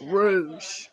Rouge